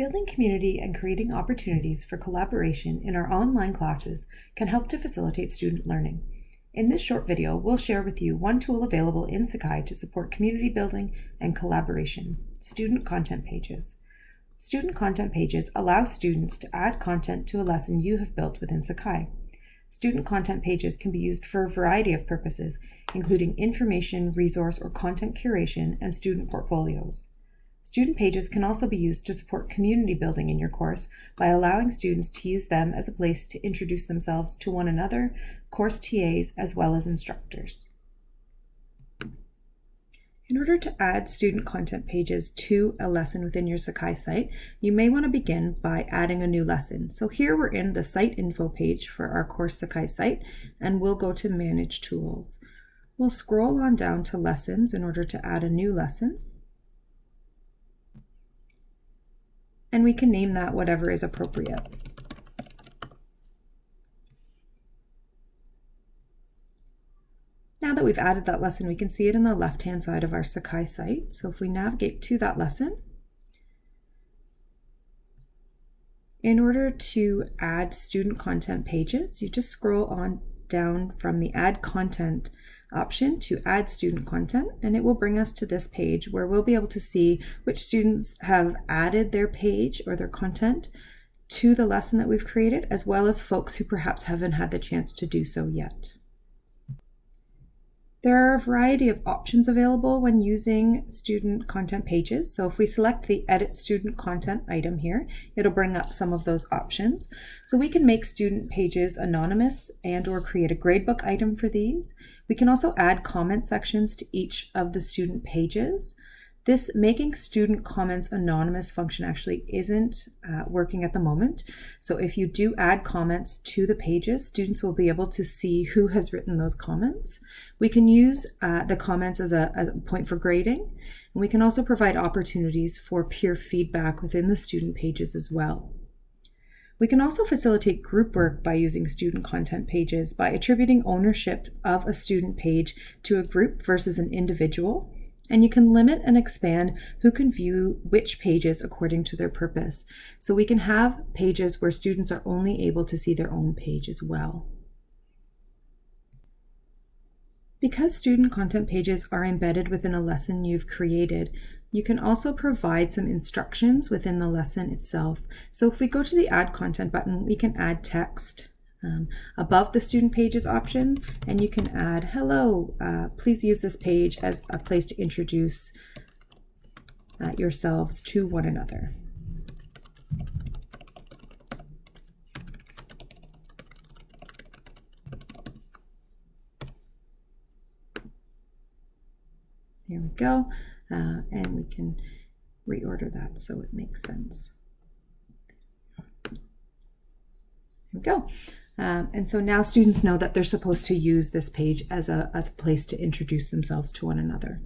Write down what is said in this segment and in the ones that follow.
Building community and creating opportunities for collaboration in our online classes can help to facilitate student learning. In this short video, we'll share with you one tool available in Sakai to support community building and collaboration, student content pages. Student content pages allow students to add content to a lesson you have built within Sakai. Student content pages can be used for a variety of purposes, including information, resource, or content curation, and student portfolios. Student pages can also be used to support community building in your course by allowing students to use them as a place to introduce themselves to one another, course TAs, as well as instructors. In order to add student content pages to a lesson within your Sakai site, you may want to begin by adding a new lesson. So here we're in the site info page for our course Sakai site, and we'll go to manage tools. We'll scroll on down to lessons in order to add a new lesson. And we can name that whatever is appropriate. Now that we've added that lesson, we can see it in the left-hand side of our Sakai site. So if we navigate to that lesson, in order to add student content pages, you just scroll on down from the Add Content option to add student content and it will bring us to this page where we'll be able to see which students have added their page or their content to the lesson that we've created as well as folks who perhaps haven't had the chance to do so yet. There are a variety of options available when using student content pages. So if we select the edit student content item here, it'll bring up some of those options. So we can make student pages anonymous and or create a gradebook item for these. We can also add comment sections to each of the student pages. This making student comments anonymous function actually isn't uh, working at the moment. So if you do add comments to the pages, students will be able to see who has written those comments. We can use uh, the comments as a, as a point for grading. And we can also provide opportunities for peer feedback within the student pages as well. We can also facilitate group work by using student content pages by attributing ownership of a student page to a group versus an individual and you can limit and expand who can view which pages according to their purpose. So we can have pages where students are only able to see their own page as well. Because student content pages are embedded within a lesson you've created, you can also provide some instructions within the lesson itself. So if we go to the add content button, we can add text um, above the student pages option and you can add hello uh, please use this page as a place to introduce uh, yourselves to one another. There we go uh, and we can reorder that so it makes sense. There we go um, and so now students know that they're supposed to use this page as a, as a place to introduce themselves to one another.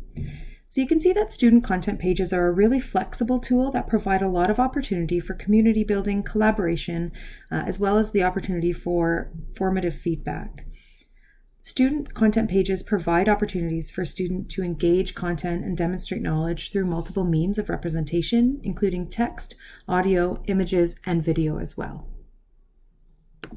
So you can see that student content pages are a really flexible tool that provide a lot of opportunity for community building, collaboration, uh, as well as the opportunity for formative feedback. Student content pages provide opportunities for students to engage content and demonstrate knowledge through multiple means of representation, including text, audio, images, and video as well.